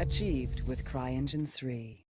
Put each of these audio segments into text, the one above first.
Achieved with CryEngine 3.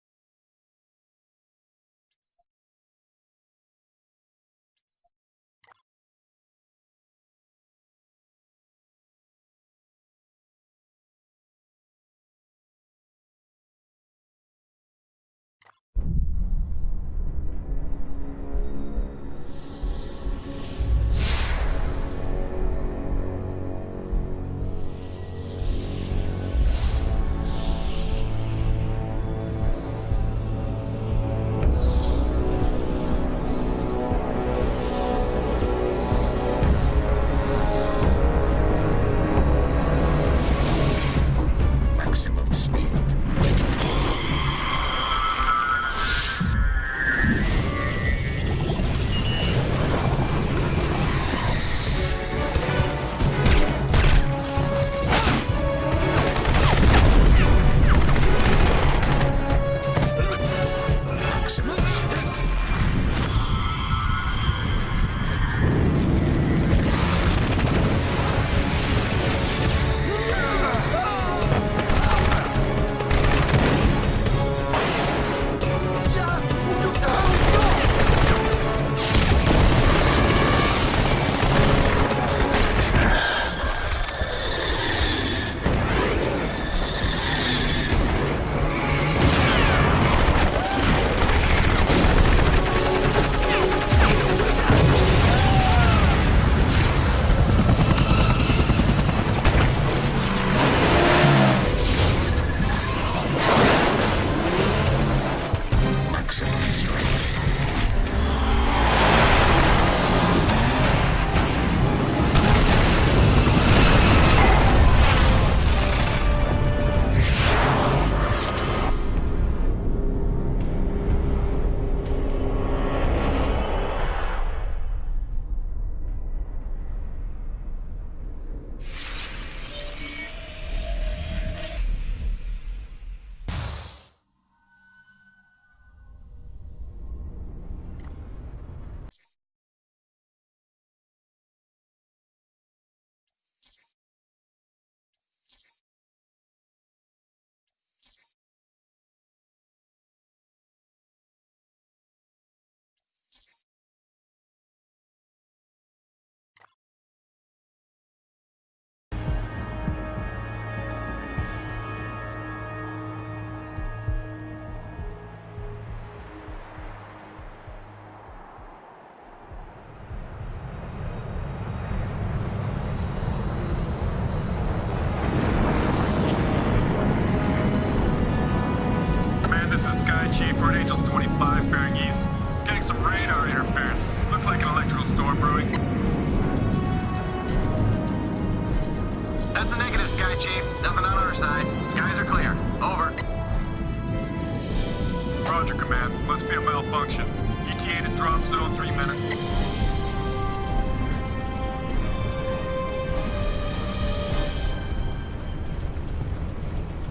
Storm brewing. That's a negative, Sky Chief. Nothing on our side. Skies are clear. Over. Roger, Command. Must be a malfunction. ETA to drop zone three minutes.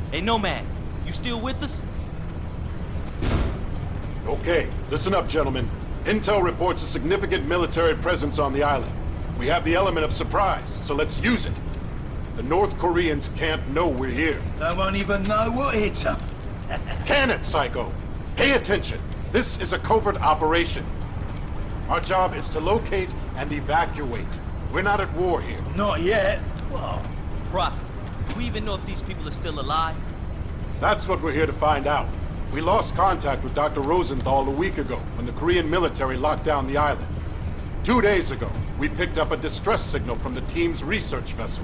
Hey, Nomad, you still with us? Okay, listen up, gentlemen. Intel reports a significant military presence on the island. We have the element of surprise, so let's use it. The North Koreans can't know we're here. They won't even know what hit them. Can it, Psycho? Pay attention. This is a covert operation. Our job is to locate and evacuate. We're not at war here. Not yet. What? Prophet, do we even know if these people are still alive? That's what we're here to find out. We lost contact with Dr. Rosenthal a week ago when the Korean military locked down the island. Two days ago, we picked up a distress signal from the team's research vessel.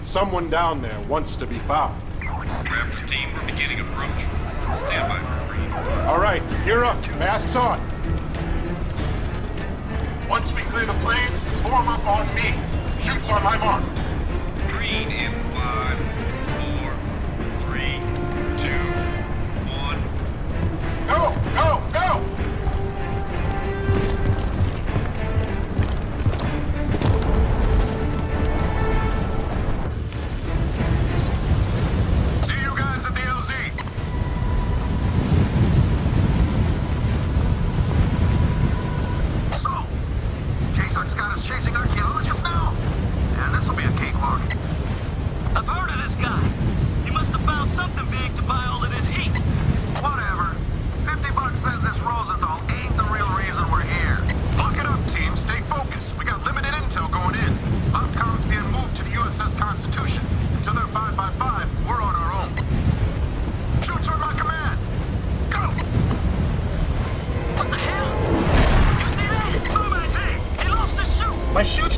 Someone down there wants to be found. Raptor team, we're beginning approach. Stand by for green. All right, gear up. Masks on. Once we clear the plane, form up on me. Chutes on my mark. Green in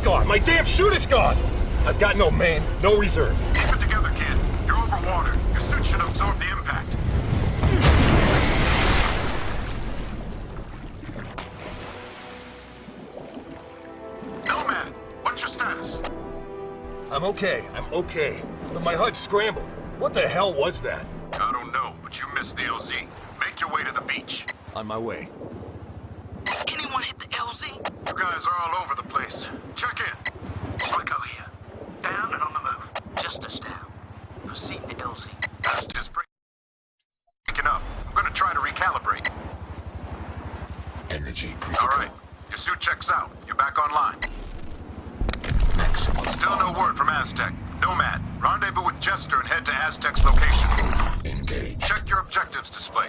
gone! My damn suit is gone! I've got no main, no reserve. Keep it together, kid. You're over water. Your suit should absorb the impact. Nomad, what's your status? I'm okay, I'm okay. But my HUD scrambled. What the hell was that? I don't know, but you missed the LZ. Make your way to the beach. On my way. Did anyone hit the LZ? You guys are all over the place. Check in. Psycho here. Down and on the move. Jester down. Proceeding to LZ. Past is breaking up. I'm gonna try to recalibrate. Energy critical. All right. Your suit checks out. You're back online. Maximum Still no word from Aztec. Nomad, rendezvous with Jester and head to Aztec's location. engage. Check your objectives display.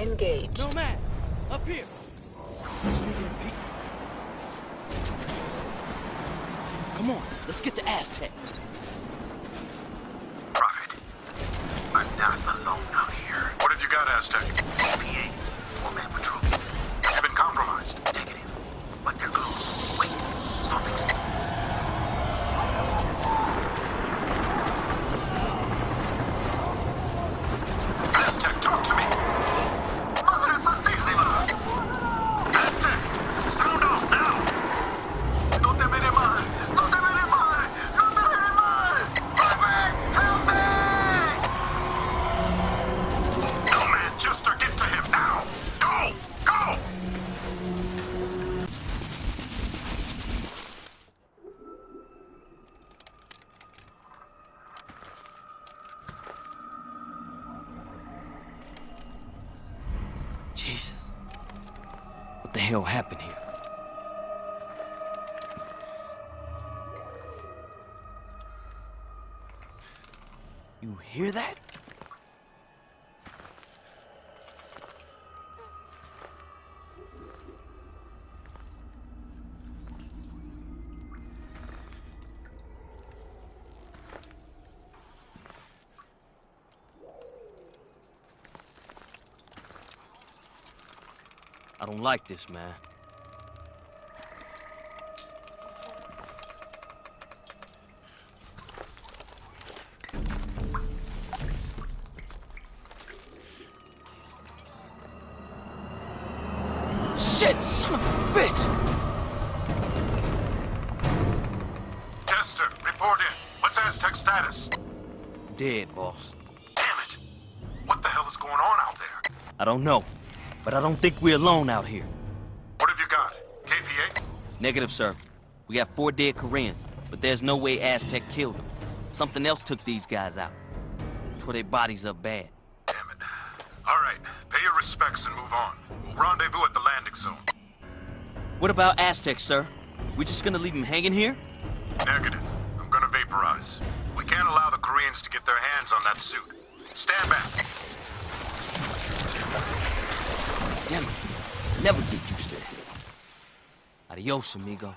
Engaged. Nomad, up here. Come on, let's get to Aztec. Prophet, I'm not alone out here. What have you got, Aztec? PA, four-man patrol. Hear that? I don't like this, man. Shit, son of a bitch! Jester, report in. What's Aztec status? Dead, boss. Damn it! What the hell is going on out there? I don't know, but I don't think we're alone out here. What have you got? KPA? Negative, sir. We got four dead Koreans, but there's no way Aztec killed them. Something else took these guys out. Tore their bodies up bad. Damn it. All right, pay your respects and move on. We'll rendezvous at the landing zone. What about Aztec, sir? We just gonna leave him hanging here? Negative. I'm gonna vaporize. We can't allow the Koreans to get their hands on that suit. Stand back. Damn it. Never get used to it. Adios, amigo.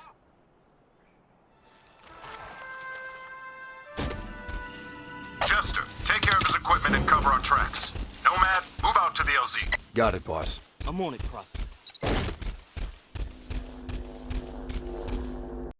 Jester, take care of his equipment and cover our tracks. Nomad, move out to the LZ. Got it, boss. I'm on it, Prophet.